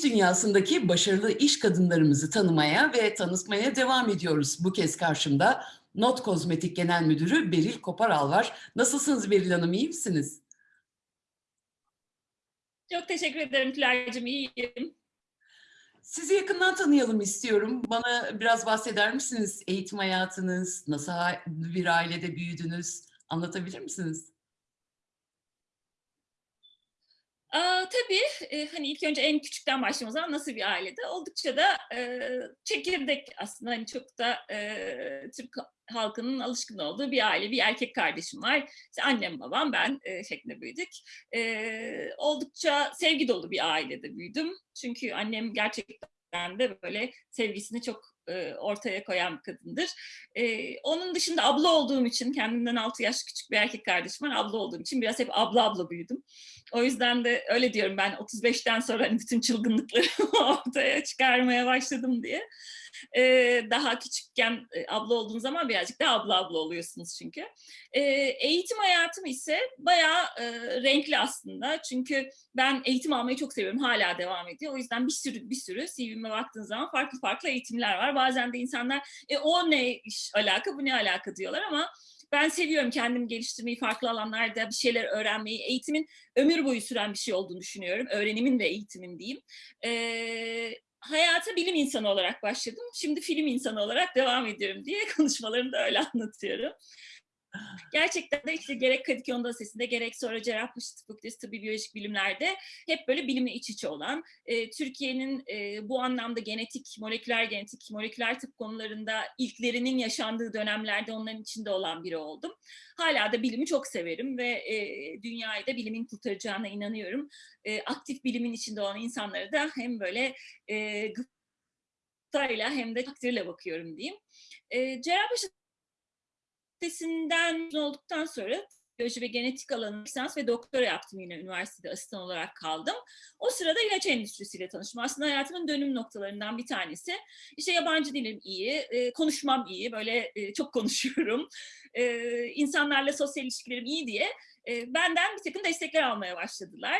İş dünyasındaki başarılı iş kadınlarımızı tanımaya ve tanıtmaya devam ediyoruz. Bu kez karşımda Not Kozmetik Genel Müdürü Beril Koparal var. Nasılsınız Beril Hanım, iyi misiniz? Çok teşekkür ederim Tülay'cığım, iyiyim. Sizi yakından tanıyalım istiyorum. Bana biraz bahseder misiniz? Eğitim hayatınız, nasıl bir ailede büyüdünüz? Anlatabilir misiniz? Aa, tabii e, hani ilk önce en küçükten başlayalım zaman nasıl bir ailede? Oldukça da e, çekirdek aslında hani çok da e, Türk halkının alışkın olduğu bir aile. Bir erkek kardeşim var. İşte annem, babam, ben e, şeklinde büyüdük. E, oldukça sevgi dolu bir ailede büyüdüm. Çünkü annem gerçekten de böyle sevgisini çok e, ortaya koyan bir kadındır. E, onun dışında abla olduğum için, kendimden 6 yaş küçük bir erkek kardeşim var. Abla olduğum için biraz hep abla abla büyüdüm. O yüzden de öyle diyorum ben 35'ten sonra hani bütün çılgınlıklarımı ortaya çıkarmaya başladım diye. Ee, daha küçükken e, abla olduğun zaman birazcık daha abla abla oluyorsunuz çünkü. Ee, eğitim hayatım ise bayağı e, renkli aslında. Çünkü ben eğitim almayı çok seviyorum. Hala devam ediyor. O yüzden bir sürü bir sürü CV'me baktığın zaman farklı farklı eğitimler var. Bazen de insanlar e, o ne iş alaka bu ne alaka diyorlar ama ben seviyorum kendimi geliştirmeyi, farklı alanlarda bir şeyler öğrenmeyi. Eğitimin ömür boyu süren bir şey olduğunu düşünüyorum. Öğrenimin ve eğitimin diyeyim. Ee, hayata bilim insanı olarak başladım. Şimdi film insanı olarak devam ediyorum diye konuşmalarımda öyle anlatıyorum. Gerçekten de işte gerek Kadıköy Anadolu Lisesi'nde gerek sonra Cerrahpaşa Tıp Fakültesi Tıbbi Biyolojik Bilimler'de hep böyle bilimle iç içe olan, e, Türkiye'nin e, bu anlamda genetik, moleküler genetik, moleküler tıp konularında ilklerinin yaşandığı dönemlerde onların içinde olan biri oldum. Hala da bilimi çok severim ve e, dünyayı da bilimin kurtaracağına inanıyorum. E, aktif bilimin içinde olan insanları da hem böyle e, gıptayla hem de takdirle bakıyorum diyeyim. E, Cerrahpaşa Üniversitesi'nden olduktan sonra biyoloji ve genetik alanı lisans ve doktora yaptım yine üniversitede asistan olarak kaldım. O sırada ilaç endüstrisiyle tanıştım. Aslında hayatımın dönüm noktalarından bir tanesi. İşte yabancı dilim iyi, e, konuşmam iyi, böyle e, çok konuşuyorum. E, insanlarla sosyal ilişkilerim iyi diye benden bir takım destekler almaya başladılar.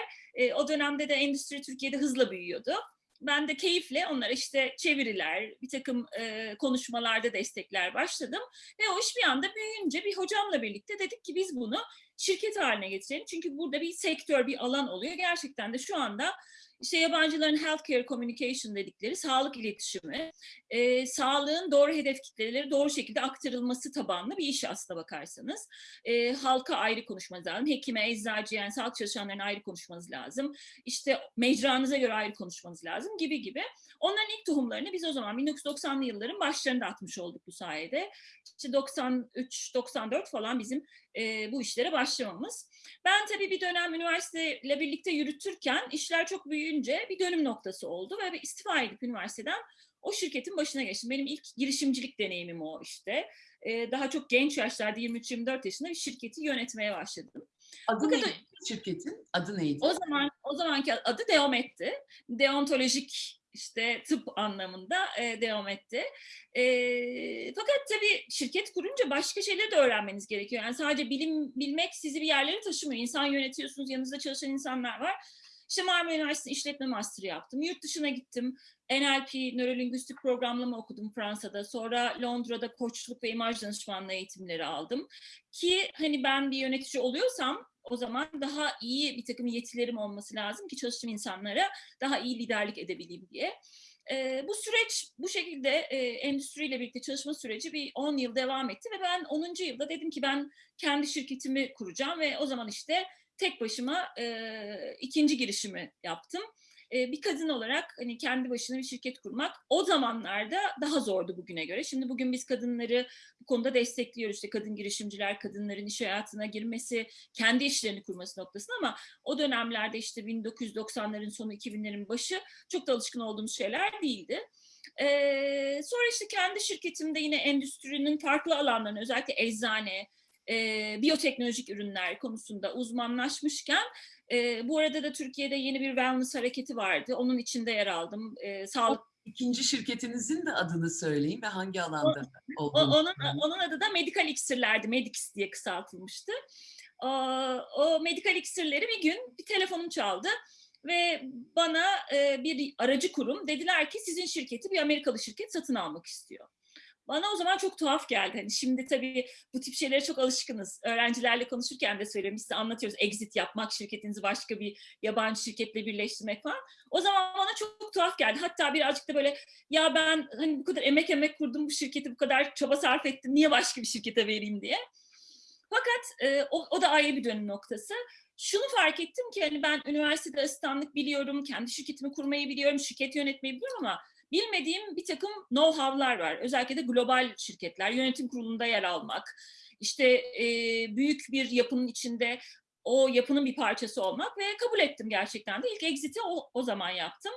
O dönemde de endüstri Türkiye'de hızla büyüyordu ben de keyifle onlara işte çeviriler, bir takım e, konuşmalarda destekler başladım. Ve o iş bir anda büyüyünce bir hocamla birlikte dedik ki biz bunu şirket haline getirelim. Çünkü burada bir sektör, bir alan oluyor. Gerçekten de şu anda işte yabancıların healthcare communication dedikleri sağlık iletişimi, e, sağlığın doğru hedef kitleleri doğru şekilde aktarılması tabanlı bir iş aslına bakarsanız. E, halka ayrı konuşmanız lazım, hekime, eczacıya, yani sağlık çalışanlarına ayrı konuşmanız lazım. İşte mecranıza göre ayrı konuşmanız lazım gibi gibi. Onların ilk tohumlarını biz o zaman 1990'lı yılların başlarında atmış olduk bu sayede. İşte 93-94 falan bizim e, bu işlere başlamamız. Ben tabii bir dönem üniversiteyle birlikte yürütürken işler çok büyüyünce bir dönüm noktası oldu ve bir istifa edip üniversiteden o şirketin başına geçtim. Benim ilk girişimcilik deneyimim o işte. E, daha çok genç yaşlarda 23-24 yaşında bir şirketi yönetmeye başladım. Adı neydi şirketin? Adı neydi? O zaman o zamanki adı Deomet'ti. Deontolojik işte tıp anlamında e, devam etti. E, fakat tabii şirket kurunca başka şeyleri de öğrenmeniz gerekiyor. Yani sadece bilim bilmek sizi bir yerlere taşımıyor. İnsan yönetiyorsunuz, yanınızda çalışan insanlar var. İşte Marmara Üniversitesi İşletme Master'ı yaptım. Yurt dışına gittim. NLP, nörolingüistik programlama okudum Fransa'da. Sonra Londra'da koçluk ve imaj danışmanlığı eğitimleri aldım. Ki hani ben bir yönetici oluyorsam o zaman daha iyi bir takım yetilerim olması lazım ki çalıştığım insanlara daha iyi liderlik edebileyim diye. E, bu süreç bu şekilde e, endüstriyle birlikte çalışma süreci bir 10 yıl devam etti ve ben 10. yılda dedim ki ben kendi şirketimi kuracağım ve o zaman işte tek başıma e, ikinci girişimi yaptım bir kadın olarak hani kendi başına bir şirket kurmak o zamanlarda daha zordu bugüne göre. Şimdi bugün biz kadınları bu konuda destekliyoruz. İşte kadın girişimciler, kadınların iş hayatına girmesi, kendi işlerini kurması noktasında ama o dönemlerde işte 1990'ların sonu 2000'lerin başı çok da alışkın olduğumuz şeyler değildi. Ee, sonra işte kendi şirketimde yine endüstrinin farklı alanlarını özellikle eczane, e, biyoteknolojik ürünler konusunda uzmanlaşmışken e, bu arada da Türkiye'de yeni bir wellness hareketi vardı. Onun içinde yer aldım. E, sağlık İkinci şirketinizin de adını söyleyin ve hangi alanda o, olduğunu. Onun, onun adı da Medical Iksirlerdi. Medix diye kısaltılmıştı. O, o Medical Iksirleri bir gün bir telefonum çaldı. ve bana e, bir aracı kurum dediler ki sizin şirketi bir Amerikalı şirket satın almak istiyor. Bana o zaman çok tuhaf geldi. Hani şimdi tabii bu tip şeylere çok alışkınız. Öğrencilerle konuşurken de. Biz size anlatıyoruz exit yapmak, şirketinizi başka bir yabancı şirketle birleştirmek falan. O zaman bana çok tuhaf geldi. Hatta birazcık da böyle ya ben hani bu kadar emek emek kurdum bu şirketi, bu kadar çaba sarf ettim. Niye başka bir şirkete vereyim diye. Fakat e, o, o da ayrı bir dönüm noktası. Şunu fark ettim ki hani ben üniversitede asistanlık biliyorum, kendi şirketimi kurmayı biliyorum, şirket yönetmeyi biliyorum ama bilmediğim bir takım know-how'lar var. Özellikle de global şirketler, yönetim kurulunda yer almak, işte e, büyük bir yapının içinde o yapının bir parçası olmak ve kabul ettim gerçekten de. İlk exit'i o, o zaman yaptım.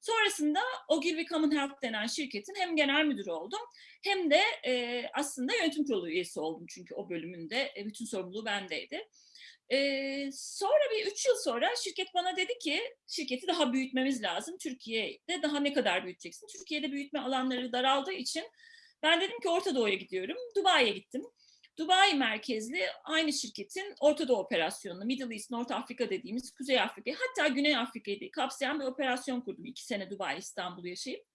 Sonrasında Ogilvy Commonwealth denen şirketin hem genel müdürü oldum hem de e, aslında yönetim kurulu üyesi oldum çünkü o bölümünde e, bütün sorumluluğu bendeydi. Sonra bir üç yıl sonra şirket bana dedi ki şirketi daha büyütmemiz lazım. Türkiye'de daha ne kadar büyüteceksin? Türkiye'de büyütme alanları daraldığı için ben dedim ki Orta Doğu'ya gidiyorum. Dubai'ye gittim. Dubai merkezli aynı şirketin Orta Doğu operasyonunu, Middle East, North Afrika dediğimiz Kuzey Afrika, hatta Güney Afrika'yı kapsayan bir operasyon kurdum. iki sene Dubai, İstanbul yaşayıp.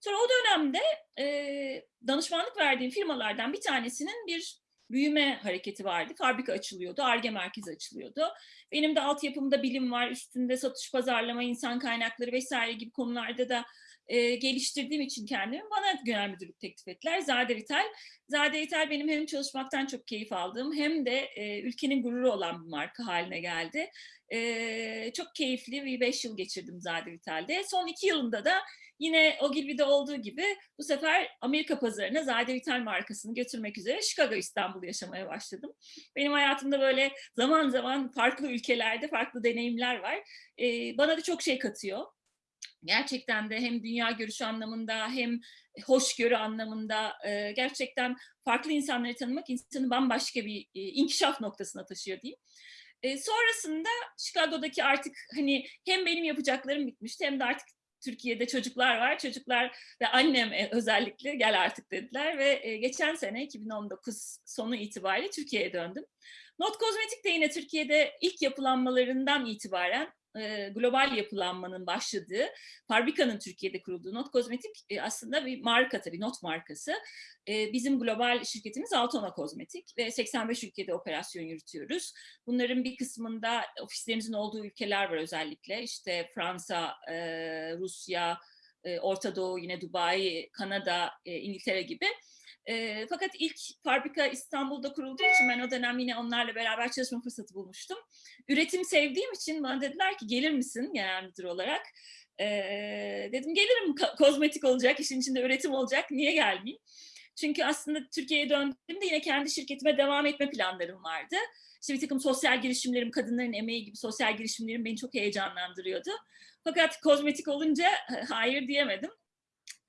Sonra o dönemde e, danışmanlık verdiğim firmalardan bir tanesinin bir büyüme hareketi vardı. Fabrika açılıyordu, ARGE merkezi açılıyordu. Benim de altyapımda bilim var, üstünde satış, pazarlama, insan kaynakları vesaire gibi konularda da e, geliştirdiğim için kendimi bana genel müdürlük teklif ettiler. Zade Vital. Zade Vital benim hem çalışmaktan çok keyif aldığım hem de e, ülkenin gururu olan bir marka haline geldi. E, çok keyifli bir beş yıl geçirdim Zade Vital'de. Son iki yılında da Yine Ogilvy'de olduğu gibi bu sefer Amerika pazarına Zade Vital markasını götürmek üzere Chicago İstanbul yaşamaya başladım. Benim hayatımda böyle zaman zaman farklı ülkelerde farklı deneyimler var. Ee, bana da çok şey katıyor. Gerçekten de hem dünya görüşü anlamında hem hoşgörü anlamında e, gerçekten farklı insanları tanımak insanı bambaşka bir e, inkişaf noktasına taşıyor diyeyim. E, sonrasında Chicago'daki artık hani hem benim yapacaklarım bitmişti hem de artık Türkiye'de çocuklar var. Çocuklar ve annem özellikle gel artık dediler ve geçen sene 2019 sonu itibariyle Türkiye'ye döndüm. Not Kozmetik de yine Türkiye'de ilk yapılanmalarından itibaren global yapılanmanın başladığı, fabrikanın Türkiye'de kurulduğu Not Kozmetik e, aslında bir marka tabii, Not markası. Bizim global şirketimiz Altona Kozmetik ve 85 ülkede operasyon yürütüyoruz. Bunların bir kısmında ofislerimizin olduğu ülkeler var özellikle. İşte Fransa, Rusya, Orta Doğu, yine Dubai, Kanada, İngiltere gibi. E, fakat ilk fabrika İstanbul'da kurulduğu için ben o dönem yine onlarla beraber çalışma fırsatı bulmuştum. Üretim sevdiğim için bana dediler ki gelir misin genel müdür olarak? E, dedim gelirim kozmetik olacak, işin içinde üretim olacak, niye gelmeyeyim? Çünkü aslında Türkiye'ye döndüğümde yine kendi şirketime devam etme planlarım vardı. İşte bir takım sosyal girişimlerim, kadınların emeği gibi sosyal girişimlerim beni çok heyecanlandırıyordu. Fakat kozmetik olunca hayır diyemedim.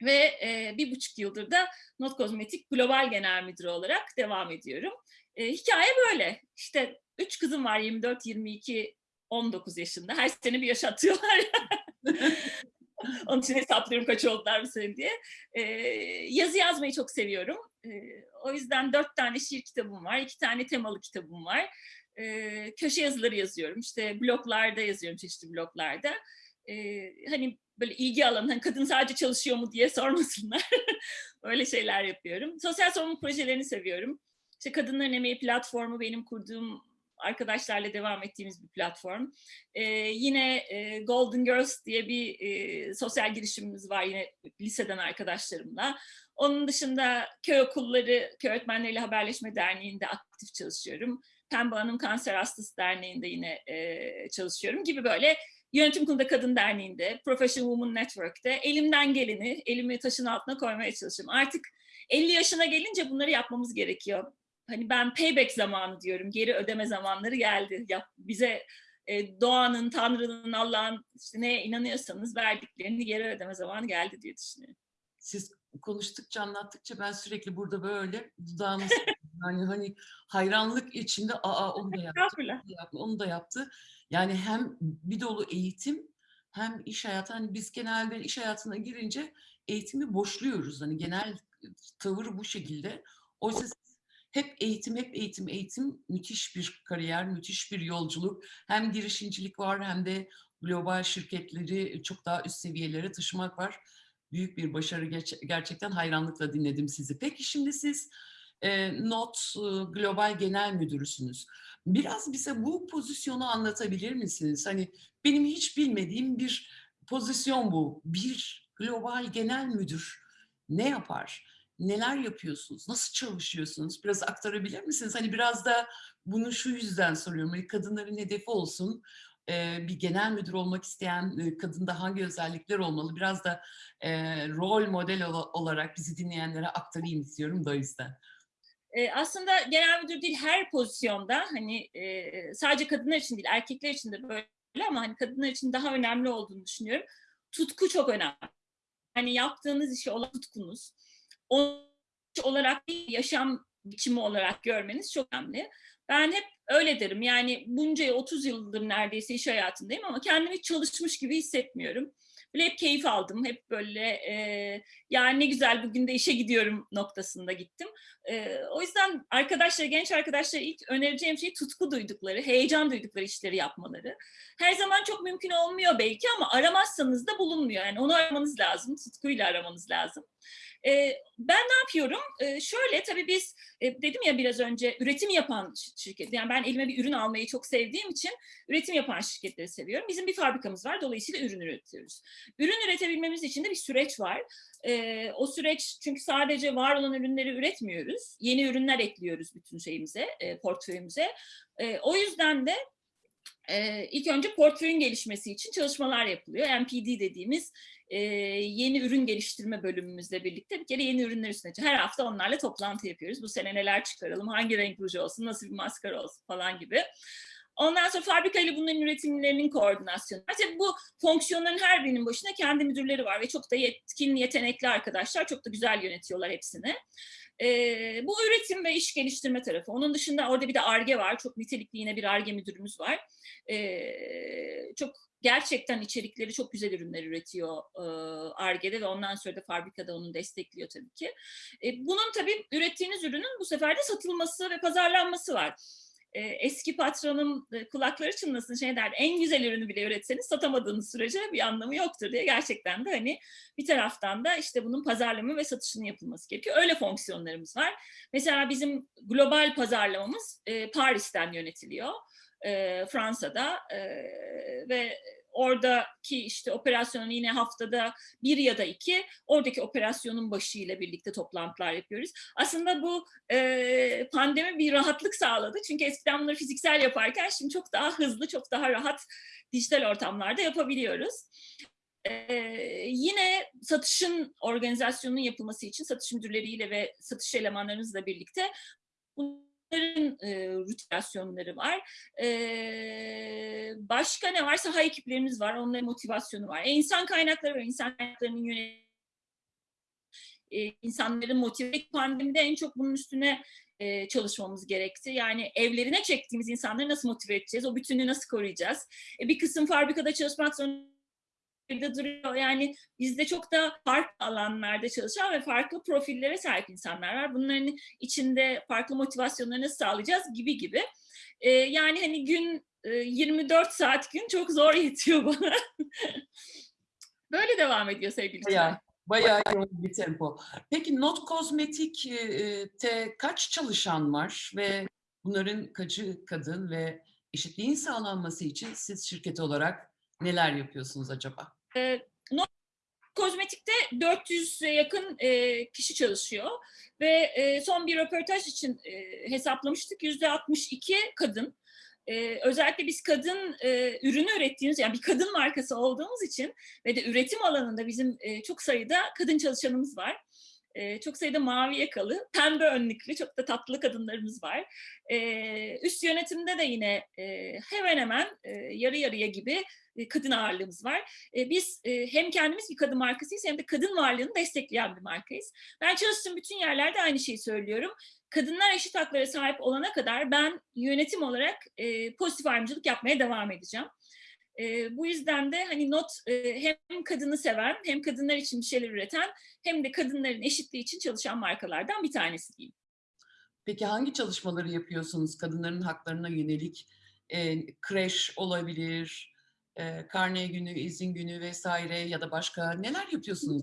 Ve e, bir buçuk yıldır da Not Kozmetik Global Genel Müdürü olarak devam ediyorum. E, hikaye böyle. İşte üç kızım var 24, 22, 19 yaşında. Her sene bir yaş atıyorlar. Onun için hesaplıyorum kaç oldular bu sene diye. E, yazı yazmayı çok seviyorum. E, o yüzden dört tane şiir kitabım var. iki tane temalı kitabım var. E, köşe yazıları yazıyorum. İşte bloglarda yazıyorum çeşitli bloglarda. E, hani böyle ilgi alanı, hani kadın sadece çalışıyor mu diye sormasınlar. Öyle şeyler yapıyorum. Sosyal sorumluluk projelerini seviyorum. İşte Kadınların Emeği platformu benim kurduğum arkadaşlarla devam ettiğimiz bir platform. Ee, yine e, Golden Girls diye bir e, sosyal girişimimiz var yine liseden arkadaşlarımla. Onun dışında köy okulları, köy öğretmenleriyle haberleşme derneğinde aktif çalışıyorum. Pembe Hanım Kanser Hastası Derneği'nde yine e, çalışıyorum gibi böyle Yönetim Kurulu'nda Kadın Derneği'nde, Professional Women Network'te elimden geleni elimi taşın altına koymaya çalışıyorum. Artık 50 yaşına gelince bunları yapmamız gerekiyor. Hani ben payback zamanı diyorum, geri ödeme zamanları geldi. Ya, bize e, doğanın, Tanrı'nın, Allah'ın işte neye inanıyorsanız verdiklerini geri ödeme zamanı geldi diye düşünüyorum. Siz konuştukça, anlattıkça ben sürekli burada böyle dudağımız yani hani hayranlık içinde aa onu da yaptı, onu da yaptı, onu da yaptı. Yani hem bir dolu eğitim hem iş hayatı. Hani biz genelde iş hayatına girince eğitimi boşluyoruz. Hani genel tavır bu şekilde. Oysa hep eğitim, hep eğitim, eğitim müthiş bir kariyer, müthiş bir yolculuk. Hem girişimcilik var hem de global şirketleri çok daha üst seviyelere taşımak var. Büyük bir başarı gerçekten hayranlıkla dinledim sizi. Peki şimdi siz e, Not e, Global Genel Müdürüsünüz. Biraz bize bu pozisyonu anlatabilir misiniz? Hani benim hiç bilmediğim bir pozisyon bu. Bir global genel müdür ne yapar? Neler yapıyorsunuz? Nasıl çalışıyorsunuz? Biraz aktarabilir misiniz? Hani biraz da bunu şu yüzden soruyorum. Hani kadınların hedefi olsun. Ee, bir genel müdür olmak isteyen e, kadında hangi özellikler olmalı? Biraz da e, rol model ola- olarak bizi dinleyenlere aktarayım istiyorum da o yüzden. E, aslında genel müdür değil her pozisyonda hani e, sadece kadınlar için değil erkekler için de böyle ama hani kadınlar için daha önemli olduğunu düşünüyorum. Tutku çok önemli. Hani yaptığınız işe olan tutkunuz. Onu iş olarak yaşam biçimi olarak görmeniz çok önemli. Ben hep öyle derim. Yani bunca 30 yıldır neredeyse iş hayatındayım ama kendimi çalışmış gibi hissetmiyorum. Böyle hep keyif aldım. Hep böyle e, yani ne güzel bugün de işe gidiyorum noktasında gittim. Ee, o yüzden arkadaşlar, genç arkadaşlara ilk önereceğim şey tutku duydukları, heyecan duydukları işleri yapmaları. Her zaman çok mümkün olmuyor belki ama aramazsanız da bulunmuyor. Yani onu aramanız lazım, tutkuyla aramanız lazım. Ee, ben ne yapıyorum? Ee, şöyle tabii biz e, dedim ya biraz önce üretim yapan şirket. Yani ben elime bir ürün almayı çok sevdiğim için üretim yapan şirketleri seviyorum. Bizim bir fabrikamız var. Dolayısıyla ürün üretiyoruz. Ürün üretebilmemiz için de bir süreç var. Ee, o süreç çünkü sadece var olan ürünleri üretmiyoruz. Yeni ürünler ekliyoruz bütün şeyimize, e, portföyümüze. E, o yüzden de e, ilk önce portföyün gelişmesi için çalışmalar yapılıyor. NPD dediğimiz e, yeni ürün geliştirme bölümümüzle birlikte bir kere yeni ürünler üstüne. Her hafta onlarla toplantı yapıyoruz. Bu sene neler çıkaralım, hangi renk ruj olsun, nasıl bir maskara olsun falan gibi. Ondan sonra fabrika ile bunların üretimlerinin koordinasyonu. Tabii bu fonksiyonların her birinin başına kendi müdürleri var ve çok da yetkin, yetenekli arkadaşlar. Çok da güzel yönetiyorlar hepsini. Ee, bu üretim ve iş geliştirme tarafı. Onun dışında orada bir de ARGE var. Çok nitelikli yine bir ARGE müdürümüz var. Ee, çok gerçekten içerikleri çok güzel ürünler üretiyor ARGE'de ve ondan sonra da fabrikada onu destekliyor tabii ki. E, bunun tabii ürettiğiniz ürünün bu sefer de satılması ve pazarlanması var e, eski patronum e, kulakları çınlasın şey derdi en güzel ürünü bile üretseniz satamadığınız sürece bir anlamı yoktur diye gerçekten de hani bir taraftan da işte bunun pazarlama ve satışının yapılması gerekiyor. Öyle fonksiyonlarımız var. Mesela bizim global pazarlamamız Paris'ten yönetiliyor. E, Fransa'da e, ve oradaki işte operasyonun yine haftada bir ya da iki oradaki operasyonun başıyla birlikte toplantılar yapıyoruz. Aslında bu e, pandemi bir rahatlık sağladı. Çünkü eskiden bunları fiziksel yaparken şimdi çok daha hızlı, çok daha rahat dijital ortamlarda yapabiliyoruz. Ee, yine satışın organizasyonunun yapılması için satış müdürleriyle ve satış elemanlarımızla birlikte bunların e, rutinasyonları var. E, başka ne var? Saha ekiplerimiz var. Onların motivasyonu var. E, insan kaynakları var. İnsan kaynaklarının yönetimi e, insanların motive pandemide en çok bunun üstüne e, çalışmamız gerekti. Yani evlerine çektiğimiz insanları nasıl motive edeceğiz? O bütünlüğü nasıl koruyacağız? E, bir kısım fabrikada çalışmak zorunda duruyor. Yani bizde çok da farklı alanlarda çalışan ve farklı profillere sahip insanlar var. Bunların içinde farklı motivasyonları nasıl sağlayacağız gibi gibi. E, yani hani gün e, 24 saat gün çok zor yetiyor bana. Böyle devam ediyor sevgili Bayağı, bayağı yoğun bir tempo. Peki Not Kozmetik'te kaç çalışan var ve bunların kaçı kadın ve eşitliğin sağlanması için siz şirket olarak neler yapıyorsunuz acaba? E, Not Kozmetik'te 400'e yakın e, kişi çalışıyor ve e, son bir röportaj için e, hesaplamıştık. %62 kadın. Ee, özellikle biz kadın e, ürünü ürettiğimiz yani bir kadın markası olduğumuz için ve de üretim alanında bizim e, çok sayıda kadın çalışanımız var. Çok sayıda mavi yakalı, pembe önlüklü çok da tatlı kadınlarımız var. Üst yönetimde de yine hemen hemen yarı yarıya gibi kadın ağırlığımız var. Biz hem kendimiz bir kadın markasıyız hem de kadın varlığını destekleyen bir markayız. Ben çalıştığım bütün yerlerde aynı şeyi söylüyorum kadınlar eşit haklara sahip olana kadar ben yönetim olarak pozitif ayrımcılık yapmaya devam edeceğim. E, bu yüzden de hani not e, hem kadını seven hem kadınlar için bir şeyler üreten hem de kadınların eşitliği için çalışan markalardan bir tanesi diyeyim. Peki hangi çalışmaları yapıyorsunuz kadınların haklarına yönelik? E, kreş olabilir, e, karne günü, izin günü vesaire ya da başka neler yapıyorsunuz?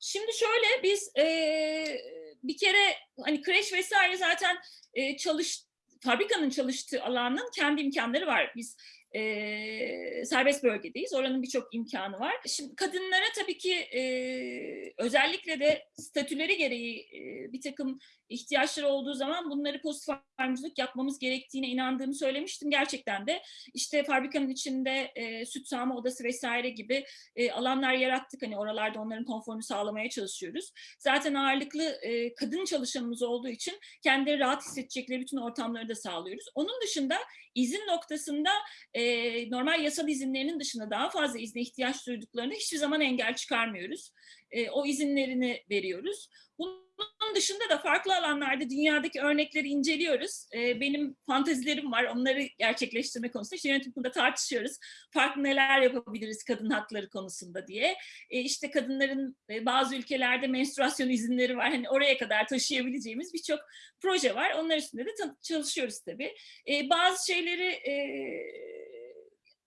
Şimdi şöyle biz eee, bir kere hani kreş vesaire zaten eee, çalış fabrikanın çalıştığı alanın kendi imkanları var. Biz eee, serbest bölgedeyiz. Oranın birçok imkanı var. Şimdi kadınlara tabii ki eee, özellikle de statüleri gereği eee, bir takım ihtiyaçları olduğu zaman bunları pozitif ayrımcılık yapmamız gerektiğine inandığımı söylemiştim. Gerçekten de işte fabrikanın içinde eee, süt sağma odası vesaire gibi e, alanlar yarattık. Hani oralarda onların konforunu sağlamaya çalışıyoruz. Zaten ağırlıklı e, kadın çalışanımız olduğu için kendileri rahat hissedecekleri bütün ortamları da sağlıyoruz. Onun dışında izin noktasında e, normal yasal izinlerinin dışında daha fazla izne ihtiyaç duyduklarında hiçbir zaman engel çıkarmıyoruz. E, o izinlerini veriyoruz. Bunun dışında da farklı alanlarda dünyadaki örnekleri inceliyoruz. E, benim fantezilerim var, onları gerçekleştirme konusunda. İşte yönetim kurulunda tartışıyoruz. Farklı neler yapabiliriz kadın hakları konusunda diye. E, işte kadınların e, bazı ülkelerde menstruasyon izinleri var. Hani oraya kadar taşıyabileceğimiz birçok proje var. Onlar üstünde de çalışıyoruz tabii. E, bazı şeyleri e,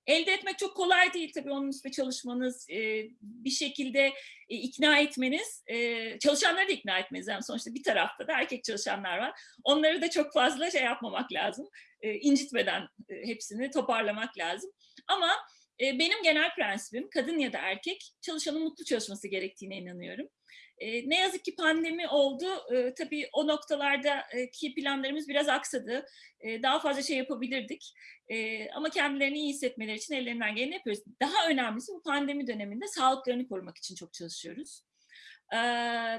elde etmek çok kolay değil tabii onun üstüne çalışmanız, e, bir şekilde e, ikna etmeniz, e, çalışanları da ikna etmeniz. Yani sonuçta bir tarafta da erkek çalışanlar var. Onları da çok fazla şey yapmamak lazım. E, incitmeden e, hepsini toparlamak lazım. Ama benim genel prensibim kadın ya da erkek çalışanın mutlu çalışması gerektiğine inanıyorum. Ne yazık ki pandemi oldu. Tabii o noktalardaki planlarımız biraz aksadı. Daha fazla şey yapabilirdik. Ama kendilerini iyi hissetmeleri için ellerinden geleni yapıyoruz. Daha önemlisi bu pandemi döneminde sağlıklarını korumak için çok çalışıyoruz.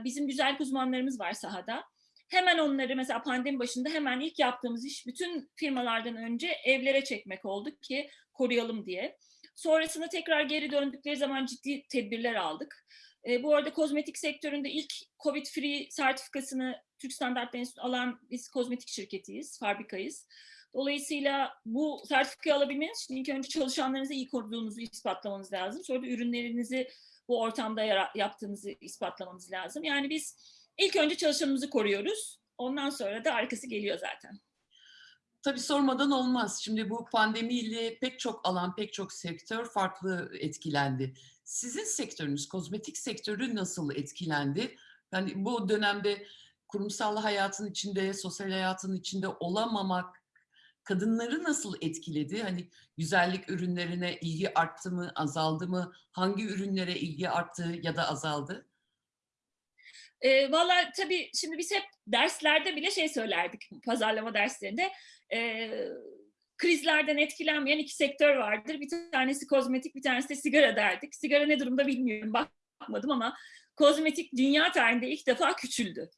Bizim güzel uzmanlarımız var sahada. Hemen onları mesela pandemi başında hemen ilk yaptığımız iş bütün firmalardan önce evlere çekmek oldu ki koruyalım diye. Sonrasında tekrar geri döndükleri zaman ciddi tedbirler aldık. E, bu arada kozmetik sektöründe ilk COVID-free sertifikasını Türk Standartları Enstitüsü alan biz kozmetik şirketiyiz, fabrikayız. Dolayısıyla bu sertifikayı alabilmeniz için ilk önce çalışanlarınızı iyi koruduğunuzu ispatlamanız lazım. Sonra da ürünlerinizi bu ortamda yaptığınızı ispatlamanız lazım. Yani biz ilk önce çalışanımızı koruyoruz. Ondan sonra da arkası geliyor zaten. Tabii sormadan olmaz. Şimdi bu pandemiyle pek çok alan, pek çok sektör farklı etkilendi. Sizin sektörünüz, kozmetik sektörü nasıl etkilendi? Yani bu dönemde kurumsal hayatın içinde, sosyal hayatın içinde olamamak kadınları nasıl etkiledi? Hani güzellik ürünlerine ilgi arttı mı, azaldı mı? Hangi ürünlere ilgi arttı ya da azaldı? E, Valla tabii şimdi biz hep derslerde bile şey söylerdik, pazarlama derslerinde. E, krizlerden etkilenmeyen iki sektör vardır. Bir tanesi kozmetik, bir tanesi de sigara derdik. Sigara ne durumda bilmiyorum, bakmadım ama kozmetik dünya tarihinde ilk defa küçüldü.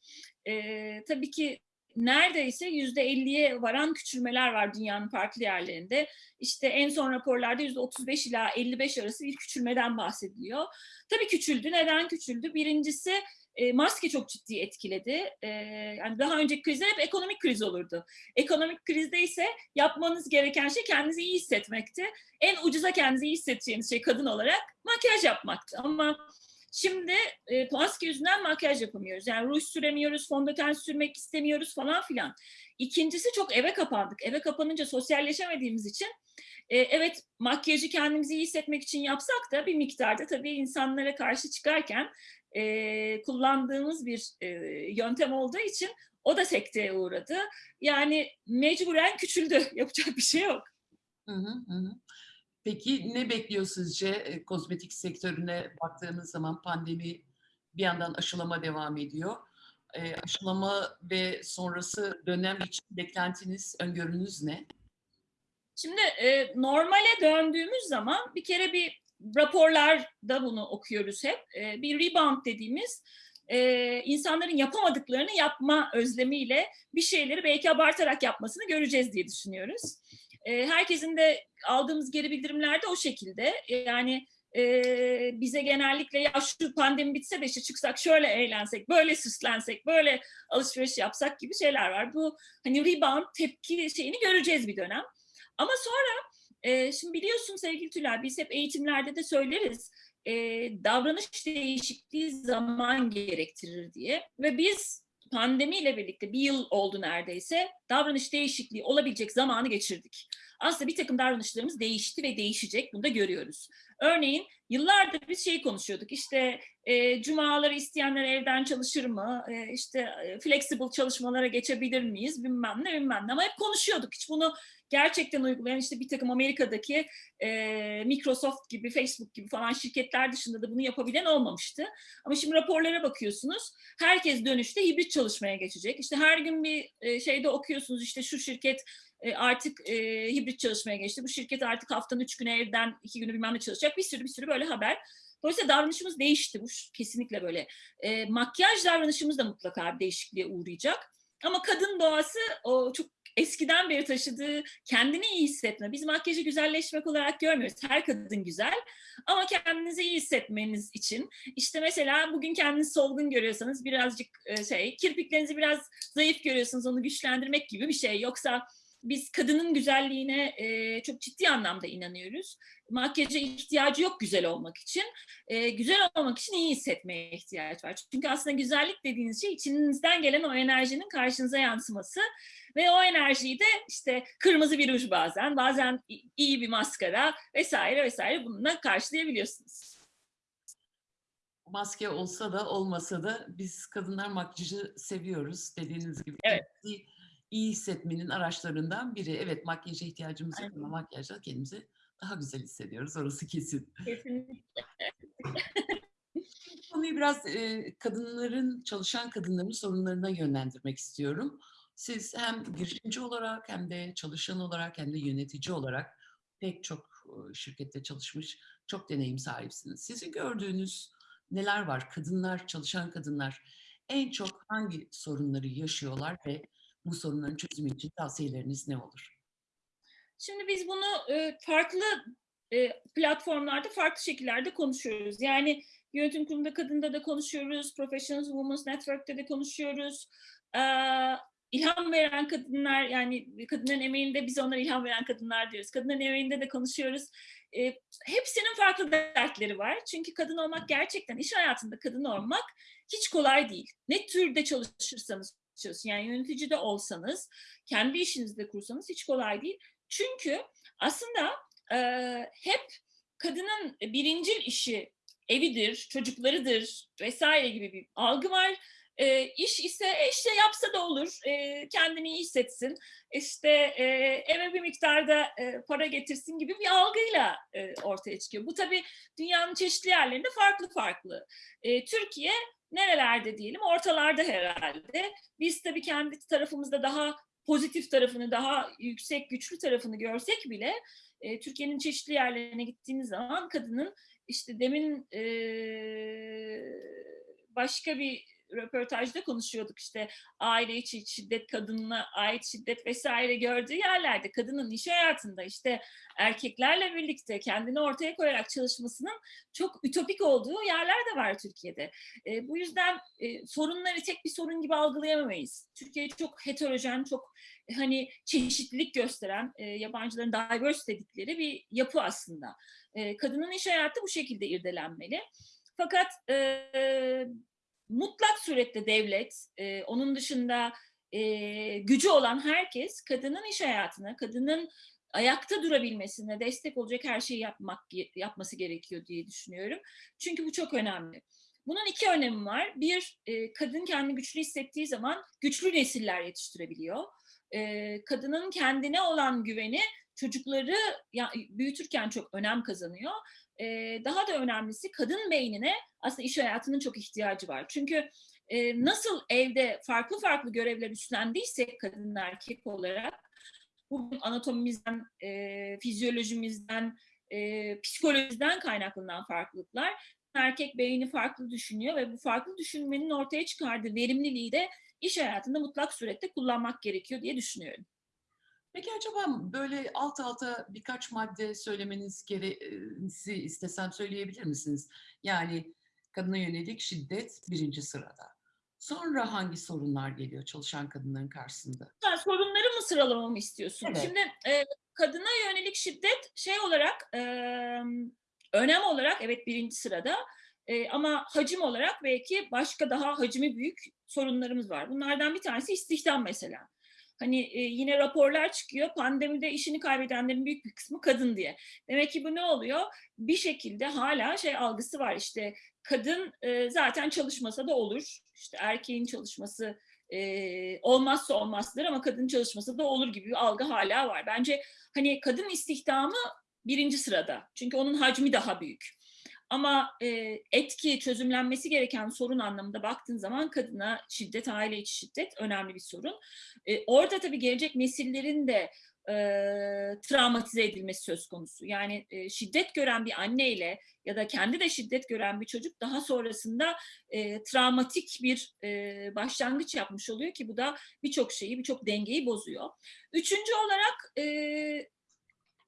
E, tabii ki neredeyse yüzde elliye varan küçülmeler var dünyanın farklı yerlerinde. İşte en son raporlarda yüzde 35 ila 55 arası bir küçülmeden bahsediliyor. Tabii küçüldü. Neden küçüldü? Birincisi e, maske çok ciddi etkiledi. E, yani daha önceki krizler hep ekonomik kriz olurdu. Ekonomik krizde ise yapmanız gereken şey kendinizi iyi hissetmekti. En ucuza kendinizi iyi hissedeceğiniz şey kadın olarak makyaj yapmaktı. Ama şimdi e, maske yüzünden makyaj yapamıyoruz. Yani ruj süremiyoruz, fondöten sürmek istemiyoruz falan filan. İkincisi çok eve kapandık. Eve kapanınca sosyalleşemediğimiz için e, evet makyajı kendimizi iyi hissetmek için yapsak da bir miktarda tabii insanlara karşı çıkarken e, kullandığımız bir e, yöntem olduğu için o da sekteye uğradı. Yani mecburen küçüldü. Yapacak bir şey yok. Hı hı, hı. Peki ne bekliyor sizce e, kozmetik sektörüne baktığımız zaman pandemi bir yandan aşılama devam ediyor. E, aşılama ve sonrası dönem için beklentiniz, öngörünüz ne? Şimdi e, normale döndüğümüz zaman bir kere bir raporlarda bunu okuyoruz hep. E, bir rebound dediğimiz e, insanların yapamadıklarını yapma özlemiyle bir şeyleri belki abartarak yapmasını göreceğiz diye düşünüyoruz. E, herkesin de aldığımız geri bildirimler de o şekilde. Yani e, bize genellikle ya şu pandemi bitse de işte çıksak şöyle eğlensek, böyle süslensek, böyle alışveriş yapsak gibi şeyler var. Bu hani rebound tepki şeyini göreceğiz bir dönem. Ama sonra e, şimdi biliyorsun sevgili Tülay biz hep eğitimlerde de söyleriz e, davranış değişikliği zaman gerektirir diye ve biz pandemiyle birlikte bir yıl oldu neredeyse davranış değişikliği olabilecek zamanı geçirdik. Aslında bir takım davranışlarımız değişti ve değişecek. Bunu da görüyoruz. Örneğin yıllardır biz şey konuşuyorduk. İşte e, cumaları isteyenler evden çalışır mı? E, işte e, flexible çalışmalara geçebilir miyiz? Bilmem ne bilmem ne. Ama hep konuşuyorduk. Hiç bunu gerçekten uygulayan işte bir takım Amerika'daki e, Microsoft gibi, Facebook gibi falan şirketler dışında da bunu yapabilen olmamıştı. Ama şimdi raporlara bakıyorsunuz. Herkes dönüşte hibrit çalışmaya geçecek. İşte her gün bir e, şeyde okuyorsunuz işte şu şirket e, artık e, hibrit çalışmaya geçti. Bu şirket artık haftanın üç günü evden, iki günü bilmem ne çalışacak. Bir sürü bir sürü böyle haber. Dolayısıyla davranışımız değişti. Bu kesinlikle böyle. E, makyaj davranışımız da mutlaka değişikliğe uğrayacak. Ama kadın doğası o çok eskiden beri taşıdığı kendini iyi hissetme. Biz makyajı güzelleşmek olarak görmüyoruz. Her kadın güzel. Ama kendinizi iyi hissetmeniz için işte mesela bugün kendinizi solgun görüyorsanız birazcık şey kirpiklerinizi biraz zayıf görüyorsunuz onu güçlendirmek gibi bir şey. Yoksa biz kadının güzelliğine e, çok ciddi anlamda inanıyoruz. Makyaja ihtiyacı yok güzel olmak için. E, güzel olmak için iyi hissetmeye ihtiyaç var. Çünkü aslında güzellik dediğiniz şey içinizden gelen o enerjinin karşınıza yansıması. Ve o enerjiyi de işte kırmızı bir ruj bazen, bazen iyi bir maskara vesaire vesaire bununla karşılayabiliyorsunuz. Maske olsa da olmasa da biz kadınlar makyajı seviyoruz dediğiniz gibi. Evet iyi hissetmenin araçlarından biri. Evet makyaja ihtiyacımız yok ama makyajla kendimizi daha güzel hissediyoruz. Orası kesin. Kesinlikle. Konuyu biraz e, kadınların, çalışan kadınların sorunlarına yönlendirmek istiyorum. Siz hem girişimci olarak hem de çalışan olarak hem de yönetici olarak pek çok şirkette çalışmış, çok deneyim sahipsiniz. Sizin gördüğünüz neler var? Kadınlar, çalışan kadınlar en çok hangi sorunları yaşıyorlar ve bu sorunların çözümü için tavsiyeleriniz ne olur? Şimdi biz bunu e, farklı e, platformlarda farklı şekillerde konuşuyoruz. Yani yönetim kurulunda kadında da konuşuyoruz, Professional Women's Network'te de konuşuyoruz. E, ilham veren kadınlar yani kadının emeğinde biz onlara ilham veren kadınlar diyoruz. Kadının emeğinde de konuşuyoruz. E, hepsinin farklı dertleri var. Çünkü kadın olmak gerçekten iş hayatında kadın olmak hiç kolay değil. Ne türde çalışırsanız çalışın. Yani yönetici de olsanız, kendi işinizi de kursanız hiç kolay değil. Çünkü aslında e, hep kadının birincil işi evidir, çocuklarıdır vesaire gibi bir algı var. E, iş ise e, işte yapsa da olur, e, kendini iyi hissetsin, işte e, eve bir miktarda e, para getirsin gibi bir algıyla e, ortaya çıkıyor. Bu tabii dünyanın çeşitli yerlerinde farklı farklı. E, Türkiye nerelerde diyelim ortalarda herhalde. Biz tabii kendi tarafımızda daha pozitif tarafını, daha yüksek güçlü tarafını görsek bile e, Türkiye'nin çeşitli yerlerine gittiğiniz zaman kadının işte demin e, başka bir röportajda konuşuyorduk işte aile içi şiddet, kadınla ait şiddet vesaire gördüğü yerlerde kadının iş hayatında işte erkeklerle birlikte kendini ortaya koyarak çalışmasının çok ütopik olduğu yerler de var Türkiye'de. E, bu yüzden e, sorunları tek bir sorun gibi algılayamayız. Türkiye çok heterojen, çok hani çeşitlilik gösteren, e, yabancıların diverse dedikleri bir yapı aslında. E, kadının iş hayatı bu şekilde irdelenmeli. Fakat e, mutlak surette devlet, e, onun dışında e, gücü olan herkes kadının iş hayatına, kadının ayakta durabilmesine destek olacak her şeyi yapmak yapması gerekiyor diye düşünüyorum. Çünkü bu çok önemli. Bunun iki önemi var. Bir, e, kadın kendini güçlü hissettiği zaman güçlü nesiller yetiştirebiliyor. E, kadının kendine olan güveni çocukları ya, büyütürken çok önem kazanıyor e, daha da önemlisi kadın beynine aslında iş hayatının çok ihtiyacı var. Çünkü e, nasıl evde farklı farklı görevler üstlendiysek kadın erkek olarak bu anatomimizden, e, fizyolojimizden, e, psikolojiden kaynaklanan farklılıklar erkek beyni farklı düşünüyor ve bu farklı düşünmenin ortaya çıkardığı verimliliği de iş hayatında mutlak surette kullanmak gerekiyor diye düşünüyorum. Peki acaba böyle alt alta birkaç madde söylemeniz gereği istesem söyleyebilir misiniz? Yani kadına yönelik şiddet birinci sırada. Sonra hangi sorunlar geliyor çalışan kadınların karşısında? Ha, sorunları mı sıralamamı istiyorsun? Evet. Şimdi e, kadına yönelik şiddet şey olarak e, önem olarak evet birinci sırada. E, ama hacim olarak belki başka daha hacmi büyük sorunlarımız var. Bunlardan bir tanesi istihdam mesela. Hani e, yine raporlar çıkıyor pandemide işini kaybedenlerin büyük bir kısmı kadın diye. Demek ki bu ne oluyor? Bir şekilde hala şey algısı var işte kadın e, zaten çalışmasa da olur. İşte erkeğin çalışması e, olmazsa olmazdır ama kadın çalışması da olur gibi bir algı hala var. Bence hani kadın istihdamı birinci sırada. Çünkü onun hacmi daha büyük. Ama e, etki, çözümlenmesi gereken sorun anlamında baktığın zaman kadına şiddet, aile içi şiddet önemli bir sorun. E, orada tabii gelecek nesillerin de e, travmatize edilmesi söz konusu. Yani e, şiddet gören bir anneyle ya da kendi de şiddet gören bir çocuk daha sonrasında e, travmatik bir e, başlangıç yapmış oluyor ki bu da birçok şeyi, birçok dengeyi bozuyor. Üçüncü olarak e,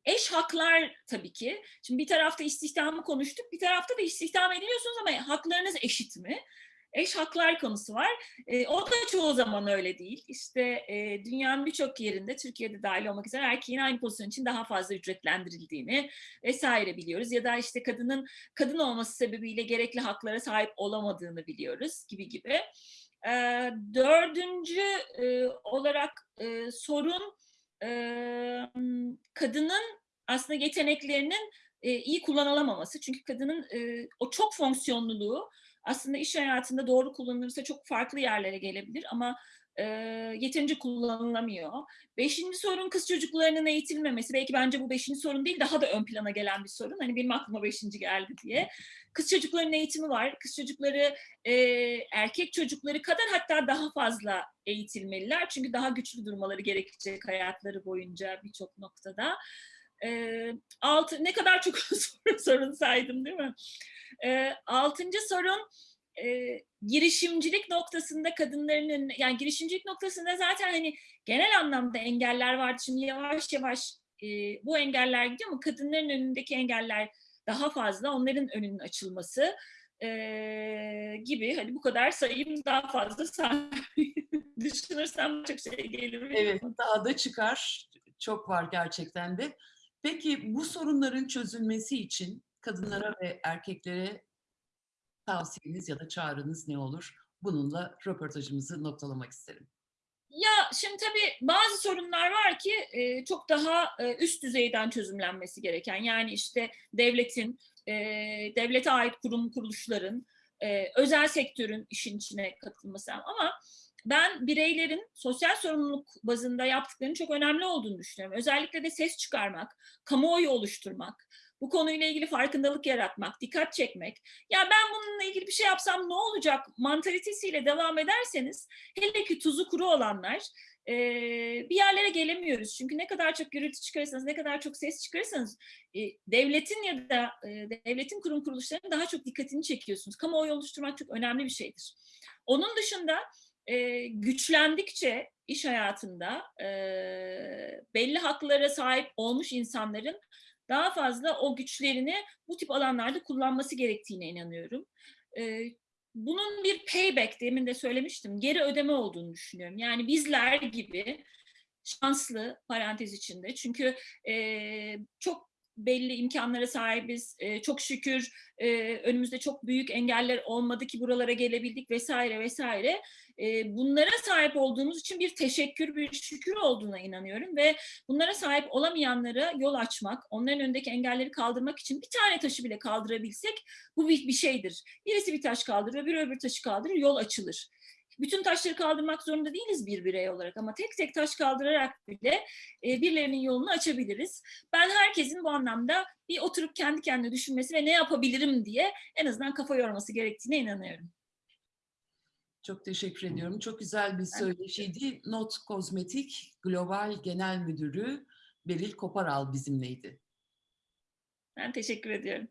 eş haklar tabii ki. Şimdi bir tarafta istihdamı konuştuk, bir tarafta da istihdam ediliyorsunuz ama haklarınız eşit mi? Eş haklar konusu var. E, o da çoğu zaman öyle değil. İşte e, dünyanın birçok yerinde, Türkiye'de dahil olmak üzere erkeğin aynı pozisyon için daha fazla ücretlendirildiğini vesaire biliyoruz. Ya da işte kadının kadın olması sebebiyle gerekli haklara sahip olamadığını biliyoruz gibi gibi. E, dördüncü e, olarak e, sorun kadının aslında yeteneklerinin e, iyi kullanılamaması. Çünkü kadının e, o çok fonksiyonluluğu aslında iş hayatında doğru kullanılırsa çok farklı yerlere gelebilir ama e, yeterince kullanılamıyor. Beşinci sorun kız çocuklarının eğitilmemesi. Belki bence bu beşinci sorun değil, daha da ön plana gelen bir sorun. Hani benim aklıma beşinci geldi diye. Kız çocuklarının eğitimi var. Kız çocukları e, erkek çocukları kadar hatta daha fazla eğitilmeliler. Çünkü daha güçlü durmaları gerekecek hayatları boyunca birçok noktada. E, altı, ne kadar çok sorun, sorun saydım değil mi? E, altıncı sorun e, girişimcilik noktasında kadınların yani girişimcilik noktasında zaten hani genel anlamda engeller vardı. Şimdi yavaş yavaş e, bu engeller gidiyor ama kadınların önündeki engeller daha fazla. Onların önünün açılması e, gibi. Hani bu kadar sayayım daha fazla düşünürsem çok şey gelir. Evet daha da çıkar. Çok var gerçekten de. Peki bu sorunların çözülmesi için kadınlara ve erkeklere tavsiyeniz ya da çağrınız ne olur? Bununla röportajımızı noktalamak isterim. Ya şimdi tabii bazı sorunlar var ki e, çok daha e, üst düzeyden çözümlenmesi gereken. Yani işte devletin, e, devlete ait kurum kuruluşların, e, özel sektörün işin içine katılması. Ama ben bireylerin sosyal sorumluluk bazında yaptıklarının çok önemli olduğunu düşünüyorum. Özellikle de ses çıkarmak, kamuoyu oluşturmak, bu konuyla ilgili farkındalık yaratmak, dikkat çekmek. Ya ben bununla ilgili bir şey yapsam ne olacak mantalitesiyle devam ederseniz hele ki tuzu kuru olanlar e, bir yerlere gelemiyoruz. Çünkü ne kadar çok gürültü çıkarırsanız, ne kadar çok ses çıkarırsanız e, devletin ya da e, devletin kurum kuruluşlarının daha çok dikkatini çekiyorsunuz. Kamuoyu oluşturmak çok önemli bir şeydir. Onun dışında e, güçlendikçe iş hayatında e, belli haklara sahip olmuş insanların daha fazla o güçlerini bu tip alanlarda kullanması gerektiğine inanıyorum. E, bunun bir payback demin de söylemiştim geri ödeme olduğunu düşünüyorum. Yani bizler gibi şanslı parantez içinde çünkü e, çok belli imkanlara sahibiz. E, çok şükür e, önümüzde çok büyük engeller olmadı ki buralara gelebildik vesaire vesaire. E, bunlara sahip olduğumuz için bir teşekkür, bir şükür olduğuna inanıyorum ve bunlara sahip olamayanlara yol açmak, onların önündeki engelleri kaldırmak için bir tane taşı bile kaldırabilsek bu bir, bir şeydir. Birisi bir taş kaldırır, bir öbür taşı kaldırır, yol açılır bütün taşları kaldırmak zorunda değiliz bir birey olarak ama tek tek taş kaldırarak bile e, birilerinin yolunu açabiliriz. Ben herkesin bu anlamda bir oturup kendi kendine düşünmesi ve ne yapabilirim diye en azından kafa yorması gerektiğine inanıyorum. Çok teşekkür ediyorum. Çok güzel bir söyleşiydi. Not Kozmetik Global Genel Müdürü Beril Koparal bizimleydi. Ben teşekkür ediyorum.